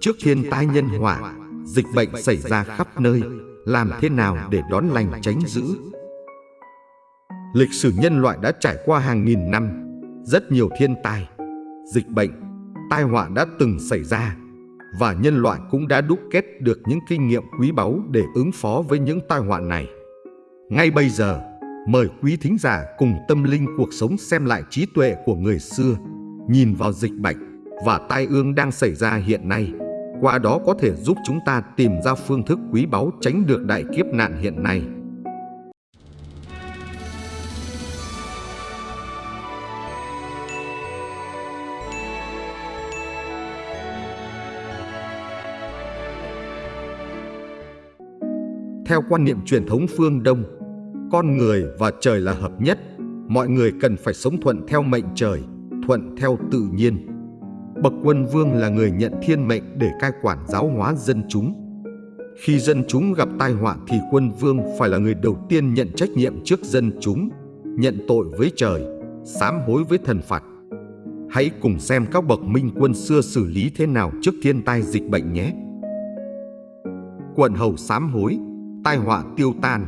Trước thiên tai nhân họa, dịch bệnh xảy ra khắp nơi, làm thế nào để đón lành tránh dữ? Lịch sử nhân loại đã trải qua hàng nghìn năm, rất nhiều thiên tai, dịch bệnh, tai họa đã từng xảy ra và nhân loại cũng đã đúc kết được những kinh nghiệm quý báu để ứng phó với những tai họa này. Ngay bây giờ, mời quý thính giả cùng tâm linh cuộc sống xem lại trí tuệ của người xưa, nhìn vào dịch bệnh và tai ương đang xảy ra hiện nay. Qua đó có thể giúp chúng ta tìm ra phương thức quý báu tránh được đại kiếp nạn hiện nay. Theo quan niệm truyền thống phương Đông, con người và trời là hợp nhất, mọi người cần phải sống thuận theo mệnh trời, thuận theo tự nhiên. Bậc quân vương là người nhận thiên mệnh để cai quản giáo hóa dân chúng. Khi dân chúng gặp tai họa thì quân vương phải là người đầu tiên nhận trách nhiệm trước dân chúng, nhận tội với trời, sám hối với thần Phật. Hãy cùng xem các bậc minh quân xưa xử lý thế nào trước thiên tai dịch bệnh nhé. Quận hầu sám hối tai họa tiêu tan.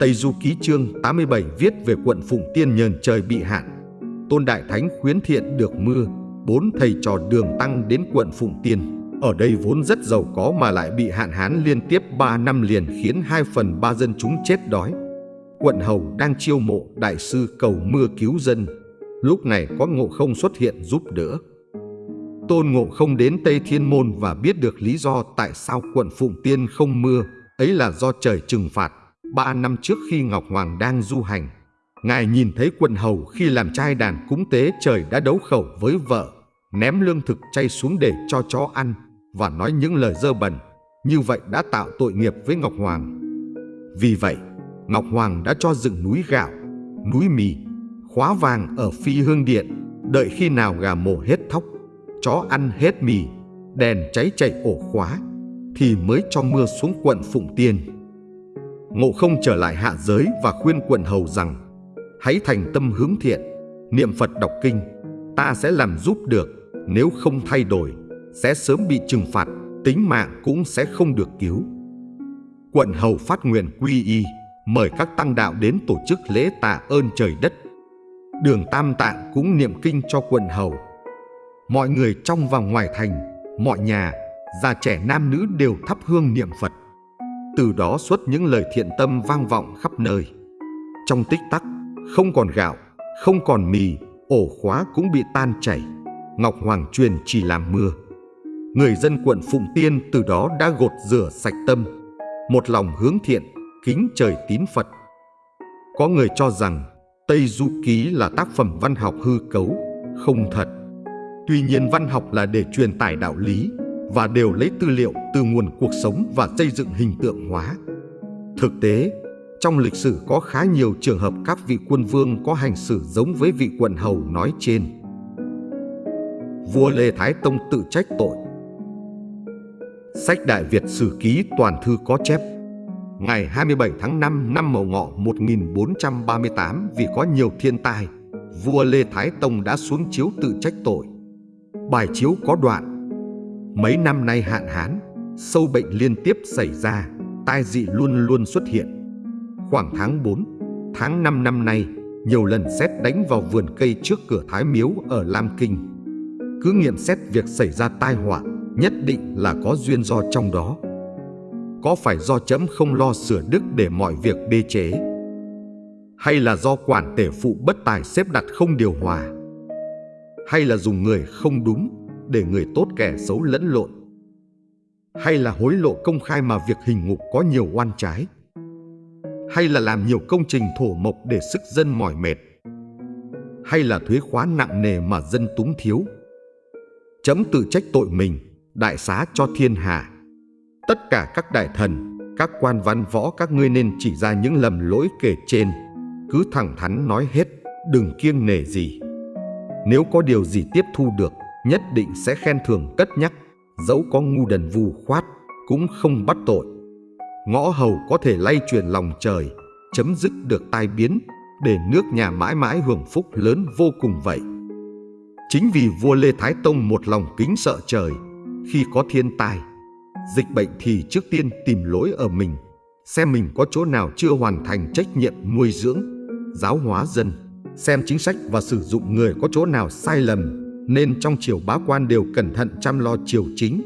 Tây Du Ký chương 87 viết về quận Phụng Tiên nhờn trời bị hạn. Tôn Đại Thánh khuyến thiện được mưa, bốn thầy trò đường tăng đến quận Phụng Tiên. Ở đây vốn rất giàu có mà lại bị hạn hán liên tiếp 3 năm liền khiến 2 phần 3 dân chúng chết đói. Quận Hầu đang chiêu mộ đại sư cầu mưa cứu dân. Lúc này có ngộ không xuất hiện giúp đỡ. Tôn Ngộ không đến Tây Thiên Môn và biết được lý do tại sao quận Phụng Tiên không mưa, ấy là do trời trừng phạt. Ba năm trước khi Ngọc Hoàng đang du hành, Ngài nhìn thấy quận hầu khi làm trai đàn cúng tế trời đã đấu khẩu với vợ, ném lương thực chay xuống để cho chó ăn và nói những lời dơ bẩn. Như vậy đã tạo tội nghiệp với Ngọc Hoàng. Vì vậy, Ngọc Hoàng đã cho dựng núi gạo, núi mì, khóa vàng ở phi hương điện, đợi khi nào gà mổ hết thóc chó ăn hết mì, đèn cháy chạy ổ khóa, thì mới cho mưa xuống quận Phụng Tiên. Ngộ không trở lại hạ giới và khuyên quận hầu rằng hãy thành tâm hướng thiện, niệm Phật đọc kinh, ta sẽ làm giúp được, nếu không thay đổi, sẽ sớm bị trừng phạt, tính mạng cũng sẽ không được cứu. Quận hầu phát nguyện quy y, mời các tăng đạo đến tổ chức lễ tạ ơn trời đất. Đường Tam Tạng cũng niệm kinh cho quận hầu, mọi người trong và ngoài thành, mọi nhà, già trẻ nam nữ đều thắp hương niệm Phật. Từ đó xuất những lời thiện tâm vang vọng khắp nơi. Trong tích tắc, không còn gạo, không còn mì, ổ khóa cũng bị tan chảy. Ngọc Hoàng truyền chỉ làm mưa. Người dân quận Phụng Tiên từ đó đã gột rửa sạch tâm, một lòng hướng thiện, kính trời tín Phật. Có người cho rằng Tây Du Ký là tác phẩm văn học hư cấu, không thật. Tuy nhiên văn học là để truyền tải đạo lý và đều lấy tư liệu từ nguồn cuộc sống và xây dựng hình tượng hóa. Thực tế, trong lịch sử có khá nhiều trường hợp các vị quân vương có hành xử giống với vị quận hầu nói trên. Vua Lê Thái Tông tự trách tội Sách Đại Việt Sử Ký Toàn Thư có chép Ngày 27 tháng 5 năm Mậu Ngọ 1438 vì có nhiều thiên tai, vua Lê Thái Tông đã xuống chiếu tự trách tội bài chiếu có đoạn Mấy năm nay hạn hán, sâu bệnh liên tiếp xảy ra, tai dị luôn luôn xuất hiện. Khoảng tháng 4, tháng 5 năm nay, nhiều lần xét đánh vào vườn cây trước cửa Thái Miếu ở Lam Kinh. Cứ nghiệm xét việc xảy ra tai họa, nhất định là có duyên do trong đó. Có phải do chấm không lo sửa đức để mọi việc bê chế? Hay là do quản tể phụ bất tài xếp đặt không điều hòa? hay là dùng người không đúng để người tốt kẻ xấu lẫn lộn hay là hối lộ công khai mà việc hình ngục có nhiều oan trái hay là làm nhiều công trình thổ mộc để sức dân mỏi mệt hay là thuế khóa nặng nề mà dân túng thiếu? Chấm tự trách tội mình đại xá cho thiên hạ. Tất cả các đại thần các quan văn võ các ngươi nên chỉ ra những lầm lỗi kể trên. Cứ thẳng thắn nói hết đừng kiêng nể gì. Nếu có điều gì tiếp thu được, nhất định sẽ khen thưởng cất nhắc, dẫu có ngu đần vù khoát, cũng không bắt tội. Ngõ hầu có thể lay truyền lòng trời, chấm dứt được tai biến, để nước nhà mãi mãi hưởng phúc lớn vô cùng vậy. Chính vì vua Lê Thái Tông một lòng kính sợ trời, khi có thiên tai, dịch bệnh thì trước tiên tìm lỗi ở mình, xem mình có chỗ nào chưa hoàn thành trách nhiệm nuôi dưỡng, giáo hóa dân, xem chính sách và sử dụng người có chỗ nào sai lầm, nên trong triều bá quan đều cẩn thận chăm lo triều chính,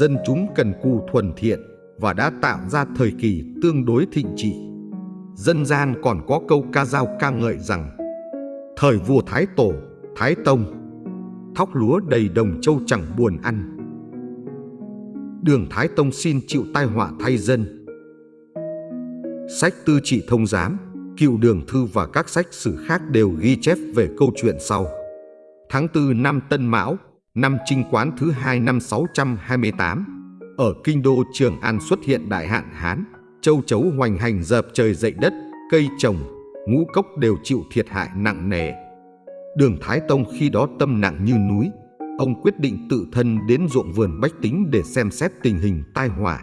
dân chúng cần cù thuần thiện và đã tạo ra thời kỳ tương đối thịnh trị. Dân gian còn có câu ca dao ca ngợi rằng Thời vua Thái Tổ, Thái Tông Thóc lúa đầy đồng châu chẳng buồn ăn. Đường Thái Tông xin chịu tai họa thay dân. Sách tư trị thông giám, cựu đường thư và các sách sử khác đều ghi chép về câu chuyện sau. Tháng 4 năm Tân Mão, năm Trinh Quán thứ hai năm 628, ở kinh đô Trường An xuất hiện đại hạn Hán, châu chấu hoành hành dập trời dậy đất, cây trồng, ngũ cốc đều chịu thiệt hại nặng nề. Đường Thái Tông khi đó tâm nặng như núi, ông quyết định tự thân đến ruộng vườn bách tính để xem xét tình hình tai họa.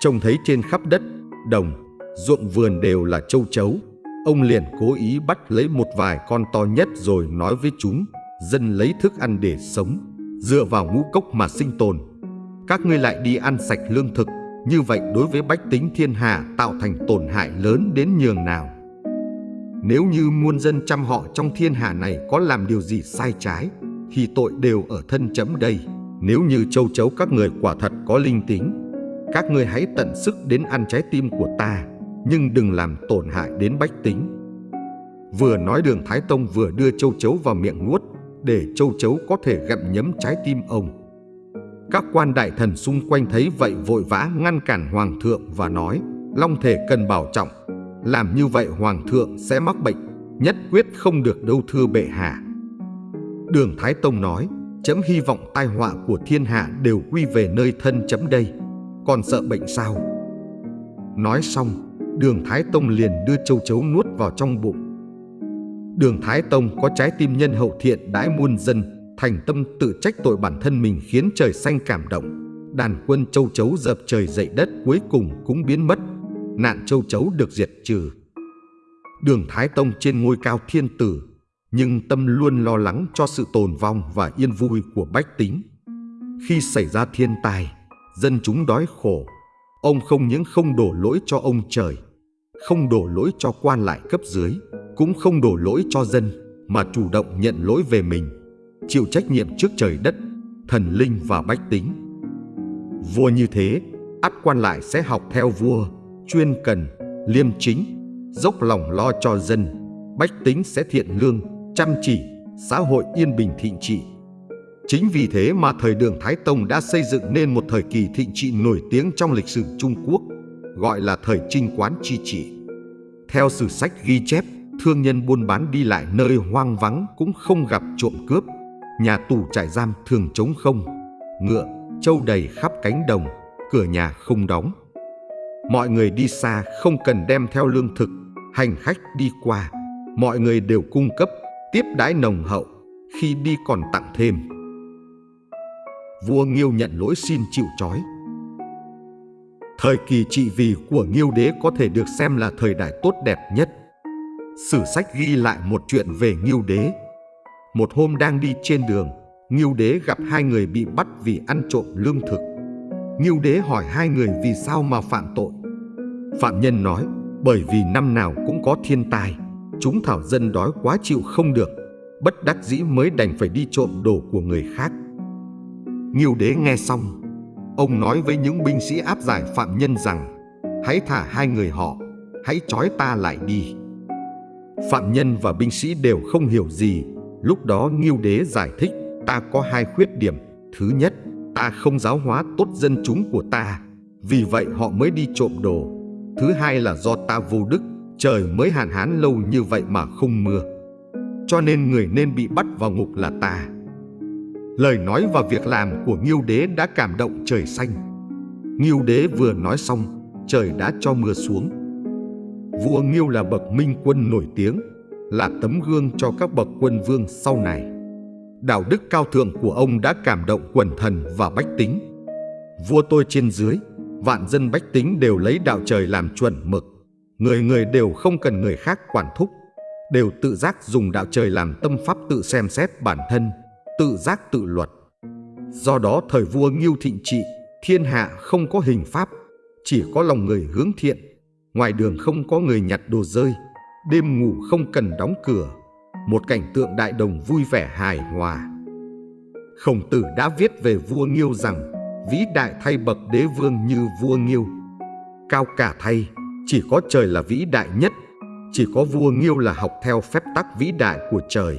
Trông thấy trên khắp đất, đồng, ruộng vườn đều là châu chấu, ông liền cố ý bắt lấy một vài con to nhất rồi nói với chúng, dân lấy thức ăn để sống, dựa vào ngũ cốc mà sinh tồn. Các ngươi lại đi ăn sạch lương thực, như vậy đối với bách tính thiên hạ tạo thành tổn hại lớn đến nhường nào. Nếu như muôn dân trăm họ trong thiên hạ này có làm điều gì sai trái, thì tội đều ở thân chấm đây. Nếu như châu chấu các người quả thật có linh tính, các ngươi hãy tận sức đến ăn trái tim của ta, nhưng đừng làm tổn hại đến bách tính. Vừa nói đường Thái Tông vừa đưa châu chấu vào miệng nuốt, để châu chấu có thể gặm nhấm trái tim ông. Các quan đại thần xung quanh thấy vậy vội vã ngăn cản hoàng thượng và nói Long thể cần bảo trọng, làm như vậy hoàng thượng sẽ mắc bệnh, nhất quyết không được đâu thưa bệ hạ. Đường Thái Tông nói, chấm hy vọng tai họa của thiên hạ đều quy về nơi thân chấm đây, còn sợ bệnh sao? Nói xong, đường Thái Tông liền đưa châu chấu nuốt vào trong bụng. Đường Thái Tông có trái tim nhân hậu thiện đãi muôn dân, thành tâm tự trách tội bản thân mình khiến trời xanh cảm động. Đàn quân châu chấu dập trời dậy đất cuối cùng cũng biến mất, nạn châu chấu được diệt trừ. Đường Thái Tông trên ngôi cao thiên tử, nhưng tâm luôn lo lắng cho sự tồn vong và yên vui của bách tính. Khi xảy ra thiên tai, dân chúng đói khổ, ông không những không đổ lỗi cho ông trời, không đổ lỗi cho quan lại cấp dưới, cũng không đổ lỗi cho dân, mà chủ động nhận lỗi về mình, chịu trách nhiệm trước trời đất, thần linh và bách tính. Vua như thế, ắt quan lại sẽ học theo vua, chuyên cần, liêm chính, dốc lòng lo cho dân, bách tính sẽ thiện lương, chăm chỉ, xã hội yên bình thịnh trị. Chính vì thế mà thời đường Thái Tông đã xây dựng nên một thời kỳ thịnh trị nổi tiếng trong lịch sử Trung Quốc, gọi là thời trinh quán chi trị. Theo sử sách ghi chép, thương nhân buôn bán đi lại nơi hoang vắng cũng không gặp trộm cướp, nhà tù trại giam thường trống không, ngựa, trâu đầy khắp cánh đồng, cửa nhà không đóng. Mọi người đi xa không cần đem theo lương thực, hành khách đi qua, mọi người đều cung cấp, tiếp đãi nồng hậu, khi đi còn tặng thêm. Vua Nghiêu nhận lỗi xin chịu trói. Thời kỳ trị vì của Nghiêu đế có thể được xem là thời đại tốt đẹp nhất. Sử sách ghi lại một chuyện về Nghiêu đế. Một hôm đang đi trên đường, Nghiêu đế gặp hai người bị bắt vì ăn trộm lương thực. Nghiêu đế hỏi hai người vì sao mà phạm tội. Phạm nhân nói, bởi vì năm nào cũng có thiên tai, chúng thảo dân đói quá chịu không được, bất đắc dĩ mới đành phải đi trộm đồ của người khác. Nghiêu đế nghe xong, ông nói với những binh sĩ áp giải phạm nhân rằng, hãy thả hai người họ, hãy trói ta lại đi. Phạm nhân và binh sĩ đều không hiểu gì, lúc đó Nghiêu đế giải thích, ta có hai khuyết điểm. Thứ nhất, ta không giáo hóa tốt dân chúng của ta, vì vậy họ mới đi trộm đồ. Thứ hai là do ta vô đức, trời mới hạn hán lâu như vậy mà không mưa. Cho nên người nên bị bắt vào ngục là ta. Lời nói và việc làm của Nghiêu Đế đã cảm động trời xanh. Nghiêu Đế vừa nói xong, trời đã cho mưa xuống. Vua Nghiêu là bậc minh quân nổi tiếng, là tấm gương cho các bậc quân vương sau này. Đạo đức cao thượng của ông đã cảm động quần thần và bách tính. Vua tôi trên dưới, vạn dân bách tính đều lấy đạo trời làm chuẩn mực. Người người đều không cần người khác quản thúc. đều tự giác dùng đạo trời làm tâm pháp tự xem xét bản thân, tự giác tự luật. Do đó thời vua Nghiêu thịnh trị, thiên hạ không có hình pháp, chỉ có lòng người hướng thiện, ngoài đường không có người nhặt đồ rơi, đêm ngủ không cần đóng cửa, một cảnh tượng đại đồng vui vẻ hài hòa. Khổng tử đã viết về vua Nghiêu rằng vĩ đại thay bậc đế vương như vua Nghiêu. Cao cả thay, chỉ có trời là vĩ đại nhất, chỉ có vua Nghiêu là học theo phép tắc vĩ đại của trời.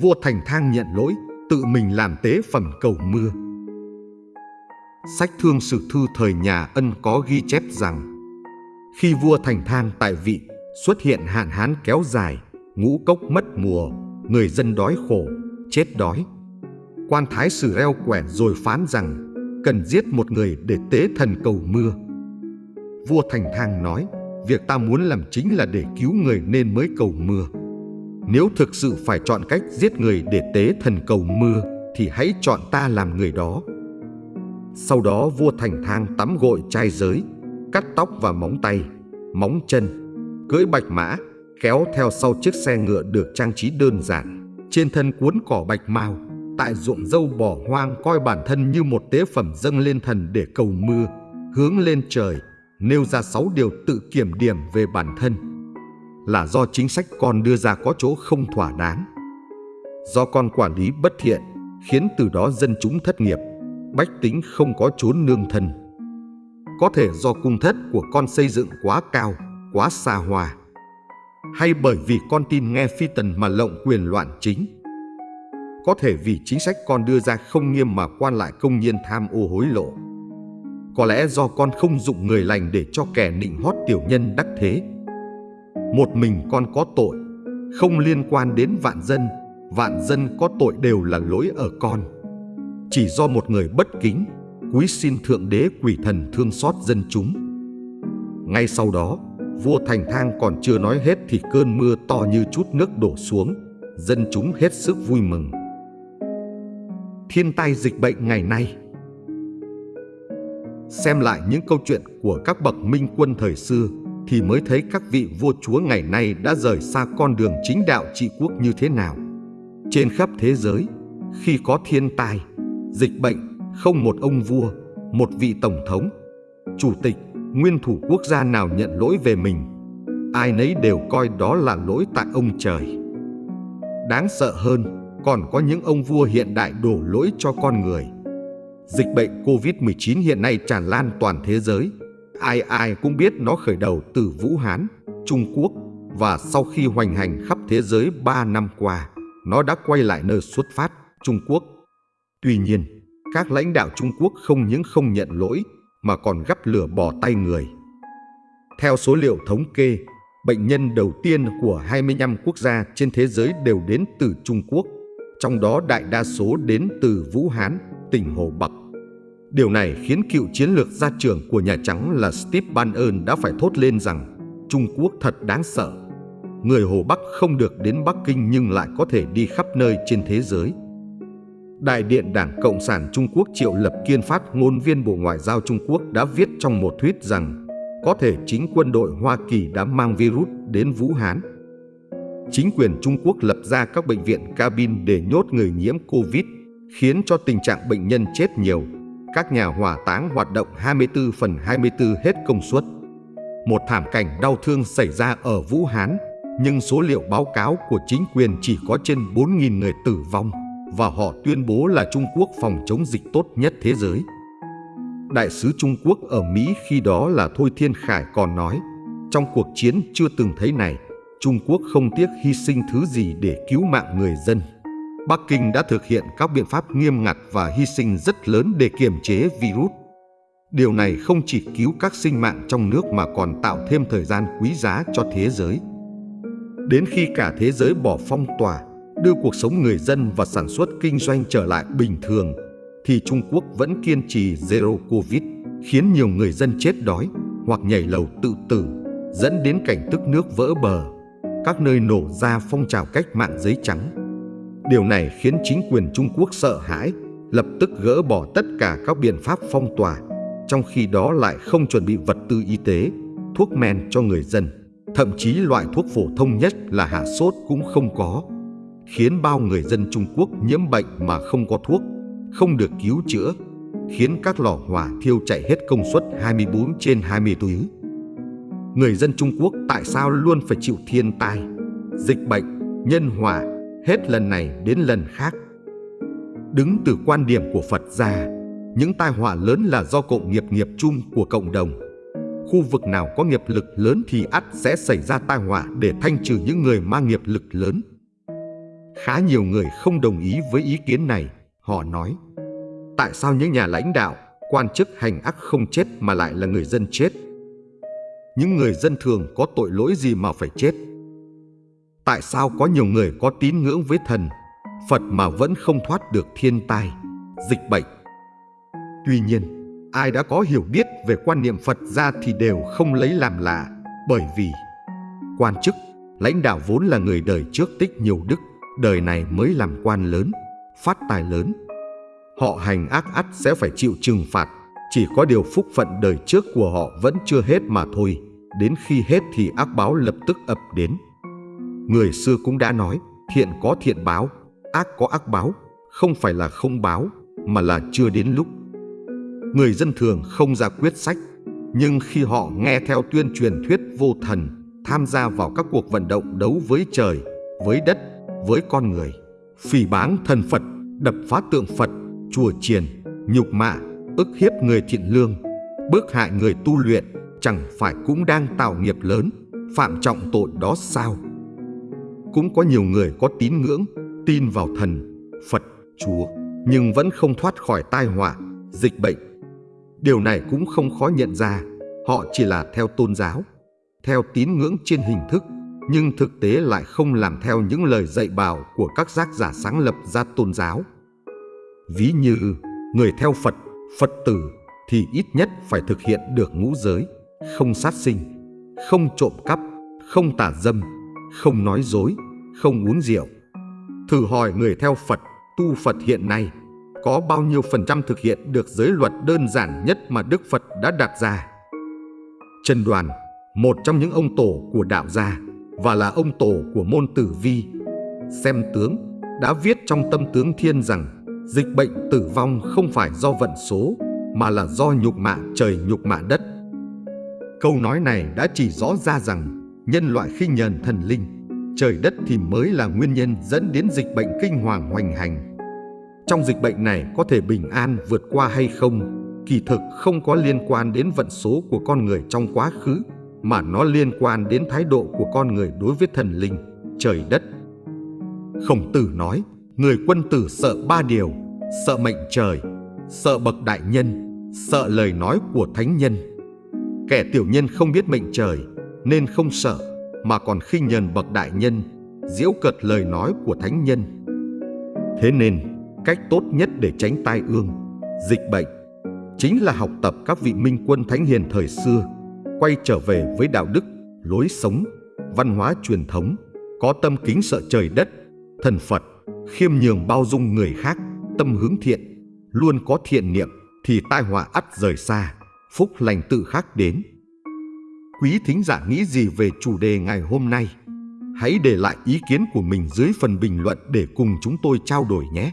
Vua Thành Thang nhận lỗi, tự mình làm tế phẩm cầu mưa. Sách Thương Sử Thư thời nhà Ân có ghi chép rằng khi vua Thành Thang tại vị xuất hiện hạn hán kéo dài, ngũ cốc mất mùa, người dân đói khổ, chết đói. Quan thái sử reo quẻ rồi phán rằng cần giết một người để tế thần cầu mưa. Vua Thành Thang nói, việc ta muốn làm chính là để cứu người nên mới cầu mưa. Nếu thực sự phải chọn cách giết người để tế thần cầu mưa, thì hãy chọn ta làm người đó. Sau đó vua Thành Thang tắm gội trai giới, cắt tóc và móng tay, móng chân, cưỡi bạch mã, kéo theo sau chiếc xe ngựa được trang trí đơn giản, trên thân cuốn cỏ bạch mao, tại ruộng dâu bỏ hoang coi bản thân như một tế phẩm dâng lên thần để cầu mưa, hướng lên trời, nêu ra sáu điều tự kiểm điểm về bản thân. Là do chính sách con đưa ra có chỗ không thỏa đáng. Do con quản lý bất thiện, khiến từ đó dân chúng thất nghiệp, bách tính không có chốn nương thân. Có thể do cung thất của con xây dựng quá cao, quá xa hoa, hay bởi vì con tin nghe phi tần mà lộng quyền loạn chính. Có thể vì chính sách con đưa ra không nghiêm mà quan lại công nhiên tham ô hối lộ. Có lẽ do con không dụng người lành để cho kẻ nịnh hót tiểu nhân đắc thế. Một mình con có tội, không liên quan đến vạn dân, vạn dân có tội đều là lỗi ở con. Chỉ do một người bất kính, cúi xin Thượng Đế quỷ thần thương xót dân chúng. Ngay sau đó, vua Thành Thang còn chưa nói hết thì cơn mưa to như chút nước đổ xuống, dân chúng hết sức vui mừng. Thiên tai dịch bệnh ngày nay Xem lại những câu chuyện của các bậc minh quân thời xưa thì mới thấy các vị vua chúa ngày nay đã rời xa con đường chính đạo trị quốc như thế nào. Trên khắp thế giới, khi có thiên tai, dịch bệnh, không một ông vua, một vị tổng thống, chủ tịch, nguyên thủ quốc gia nào nhận lỗi về mình. Ai nấy đều coi đó là lỗi tại ông trời. Đáng sợ hơn, còn có những ông vua hiện đại đổ lỗi cho con người. Dịch bệnh COVID-19 hiện nay tràn lan toàn thế giới. Ai ai cũng biết nó khởi đầu từ Vũ Hán, Trung Quốc và sau khi hoành hành khắp thế giới 3 năm qua, nó đã quay lại nơi xuất phát, Trung Quốc. Tuy nhiên, các lãnh đạo Trung Quốc không những không nhận lỗi mà còn gắp lửa bỏ tay người. Theo số liệu thống kê, bệnh nhân đầu tiên của 25 quốc gia trên thế giới đều đến từ Trung Quốc, trong đó đại đa số đến từ Vũ Hán, tỉnh Hồ Bắc. Điều này khiến cựu chiến lược gia trưởng của Nhà Trắng là Steve Bannon đã phải thốt lên rằng Trung Quốc thật đáng sợ. Người Hồ Bắc không được đến Bắc Kinh nhưng lại có thể đi khắp nơi trên thế giới. Đại điện Đảng Cộng sản Trung Quốc Triệu Lập Kiên phát ngôn viên Bộ Ngoại giao Trung Quốc đã viết trong một thuyết rằng có thể chính quân đội Hoa Kỳ đã mang virus đến Vũ Hán. Chính quyền Trung Quốc lập ra các bệnh viện cabin để nhốt người nhiễm Covid, khiến cho tình trạng bệnh nhân chết nhiều. Các nhà hỏa táng hoạt động 24 phần 24 hết công suất. Một thảm cảnh đau thương xảy ra ở Vũ Hán, nhưng số liệu báo cáo của chính quyền chỉ có trên 4.000 người tử vong và họ tuyên bố là Trung Quốc phòng chống dịch tốt nhất thế giới. Đại sứ Trung Quốc ở Mỹ khi đó là Thôi Thiên Khải còn nói, trong cuộc chiến chưa từng thấy này, Trung Quốc không tiếc hy sinh thứ gì để cứu mạng người dân. Bắc Kinh đã thực hiện các biện pháp nghiêm ngặt và hy sinh rất lớn để kiềm chế virus. Điều này không chỉ cứu các sinh mạng trong nước mà còn tạo thêm thời gian quý giá cho thế giới. Đến khi cả thế giới bỏ phong tỏa, đưa cuộc sống người dân và sản xuất kinh doanh trở lại bình thường, thì Trung Quốc vẫn kiên trì Zero Covid, khiến nhiều người dân chết đói hoặc nhảy lầu tự tử, dẫn đến cảnh tức nước vỡ bờ. Các nơi nổ ra phong trào cách mạng giấy trắng. Điều này khiến chính quyền Trung Quốc sợ hãi, lập tức gỡ bỏ tất cả các biện pháp phong tỏa, trong khi đó lại không chuẩn bị vật tư y tế, thuốc men cho người dân. thậm chí loại thuốc phổ thông nhất là hạ sốt cũng không có, khiến bao người dân Trung Quốc nhiễm bệnh mà không có thuốc, không được cứu chữa, khiến các lò hỏa thiêu chạy hết công suất 24 trên 24. Người dân Trung Quốc tại sao luôn phải chịu thiên tai, dịch bệnh, nhân họa hết lần này đến lần khác? Đứng từ quan điểm của Phật gia, những tai họa lớn là do cộng nghiệp nghiệp chung của cộng đồng. Khu vực nào có nghiệp lực lớn thì ắt sẽ xảy ra tai họa để thanh trừ những người mang nghiệp lực lớn. Khá nhiều người không đồng ý với ý kiến này. Họ nói, tại sao những nhà lãnh đạo, quan chức hành ác không chết mà lại là người dân chết? Những người dân thường có tội lỗi gì mà phải chết? Tại sao có nhiều người có tín ngưỡng với thần, Phật mà vẫn không thoát được thiên tai, dịch bệnh? Tuy nhiên, ai đã có hiểu biết về quan niệm Phật gia thì đều không lấy làm lạ, bởi vì quan chức, lãnh đạo vốn là người đời trước tích nhiều đức, đời này mới làm quan lớn, phát tài lớn. Họ hành ác ắt sẽ phải chịu trừng phạt, chỉ có điều phúc phận đời trước của họ vẫn chưa hết mà thôi, đến khi hết thì ác báo lập tức ập đến. Người xưa cũng đã nói, thiện có thiện báo, ác có ác báo, không phải là không báo, mà là chưa đến lúc. Người dân thường không ra quyết sách, nhưng khi họ nghe theo tuyên truyền thuyết vô thần, tham gia vào các cuộc vận động đấu với trời, với đất, với con người, phỉ báng thần Phật, đập phá tượng Phật, chùa chiền, nhục mạ, ức hiếp người thiện lương, bức hại người tu luyện, chẳng phải cũng đang tạo nghiệp lớn, phạm trọng tội đó sao? Cũng có nhiều người có tín ngưỡng, tin vào thần, Phật, Chúa, nhưng vẫn không thoát khỏi tai họa, dịch bệnh. Điều này cũng không khó nhận ra, họ chỉ là theo tôn giáo, theo tín ngưỡng trên hình thức, nhưng thực tế lại không làm theo những lời dạy bảo của các giác giả sáng lập ra tôn giáo. Ví như người theo Phật, Phật tử thì ít nhất phải thực hiện được ngũ giới, không sát sinh, không trộm cắp, không tà dâm, không nói dối, không uống rượu. Thử hỏi người theo Phật, tu Phật hiện nay có bao nhiêu phần trăm thực hiện được giới luật đơn giản nhất mà Đức Phật đã đặt ra. Trần Đoàn, một trong những ông tổ của đạo gia và là ông tổ của môn tử vi, xem tướng, đã viết trong tâm tướng thiên rằng dịch bệnh tử vong không phải do vận số mà là do nhục mạ trời nhục mạ đất. Câu nói này đã chỉ rõ ra rằng nhân loại khi nhờn thần linh, trời đất thì mới là nguyên nhân dẫn đến dịch bệnh kinh hoàng hoành hành. Trong dịch bệnh này có thể bình an vượt qua hay không, kỳ thực không có liên quan đến vận số của con người trong quá khứ, mà nó liên quan đến thái độ của con người đối với thần linh, trời đất. Khổng tử nói, người quân tử sợ ba điều, sợ mệnh trời, sợ bậc đại nhân, sợ lời nói của thánh nhân. Kẻ tiểu nhân không biết mệnh trời nên không sợ mà còn khinh nhờn bậc đại nhân, diễu cợt lời nói của thánh nhân. Thế nên, cách tốt nhất để tránh tai ương, dịch bệnh chính là học tập các vị minh quân thánh hiền thời xưa, quay trở về với đạo đức, lối sống, văn hóa truyền thống, có tâm kính sợ trời đất, thần Phật, khiêm nhường bao dung người khác, tâm hướng thiện, luôn có thiện niệm thì tai họa ắt rời xa, phúc lành tự khắc đến. Quý thính giả nghĩ gì về chủ đề ngày hôm nay? Hãy để lại ý kiến của mình dưới phần bình luận để cùng chúng tôi trao đổi nhé.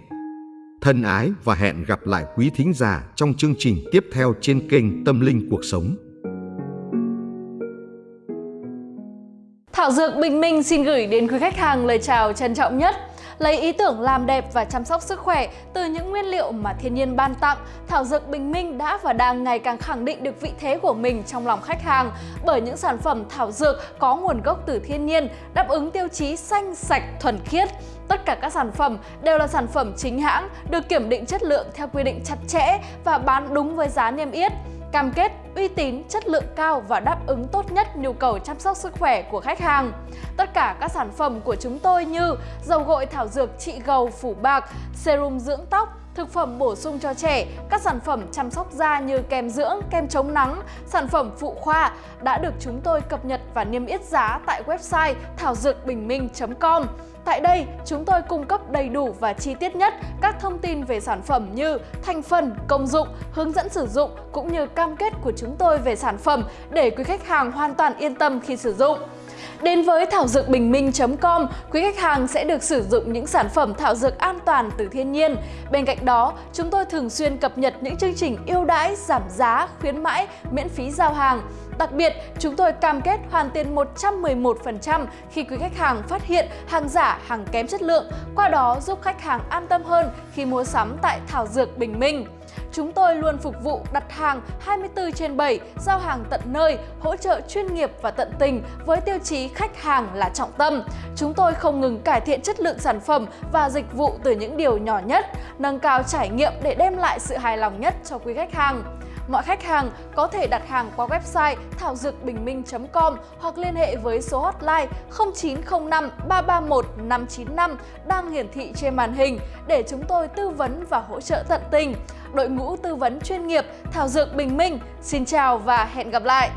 Thân ái và hẹn gặp lại quý thính giả trong chương trình tiếp theo trên kênh Tâm Linh Cuộc Sống. Thảo Dược Bình Minh xin gửi đến quý khách hàng lời chào trân trọng nhất. Lấy ý tưởng làm đẹp và chăm sóc sức khỏe từ những nguyên liệu mà thiên nhiên ban tặng, Thảo Dược Bình Minh đã và đang ngày càng khẳng định được vị thế của mình trong lòng khách hàng bởi những sản phẩm thảo dược có nguồn gốc từ thiên nhiên, đáp ứng tiêu chí xanh, sạch, thuần khiết. Tất cả các sản phẩm đều là sản phẩm chính hãng, được kiểm định chất lượng theo quy định chặt chẽ và bán đúng với giá niêm yết cam kết uy tín, chất lượng cao và đáp ứng tốt nhất nhu cầu chăm sóc sức khỏe của khách hàng. Tất cả các sản phẩm của chúng tôi như dầu gội thảo dược trị gầu phủ bạc, serum dưỡng tóc, thực phẩm bổ sung cho trẻ, các sản phẩm chăm sóc da như kem dưỡng, kem chống nắng, sản phẩm phụ khoa đã được chúng tôi cập nhật và niêm yết giá tại website thảo dược bình minh.com. Tại đây, chúng tôi cung cấp đầy đủ và chi tiết nhất các thông tin về sản phẩm như thành phần, công dụng, hướng dẫn sử dụng cũng như cam kết của chúng tôi về sản phẩm để quý khách hàng hoàn toàn yên tâm khi sử dụng. Đến với thảo dược bình minh.com, quý khách hàng sẽ được sử dụng những sản phẩm thảo dược an toàn từ thiên nhiên. Bên cạnh đó, chúng tôi thường xuyên cập nhật những chương trình ưu đãi, giảm giá, khuyến mãi, miễn phí giao hàng. Đặc biệt, chúng tôi cam kết hoàn tiền 111% khi quý khách hàng phát hiện hàng giả, hàng kém chất lượng, qua đó giúp khách hàng an tâm hơn khi mua sắm tại Thảo Dược Bình Minh. Chúng tôi luôn phục vụ đặt hàng 24 trên 7, giao hàng tận nơi, hỗ trợ chuyên nghiệp và tận tình với tiêu chí khách hàng là trọng tâm. Chúng tôi không ngừng cải thiện chất lượng sản phẩm và dịch vụ từ những điều nhỏ nhất, nâng cao trải nghiệm để đem lại sự hài lòng nhất cho quý khách hàng. Mọi khách hàng có thể đặt hàng qua website thảo dược bình minh.com hoặc liên hệ với số hotline 0905 331 595 đang hiển thị trên màn hình để chúng tôi tư vấn và hỗ trợ tận tình. Đội ngũ tư vấn chuyên nghiệp Thảo Dược Bình Minh, xin chào và hẹn gặp lại!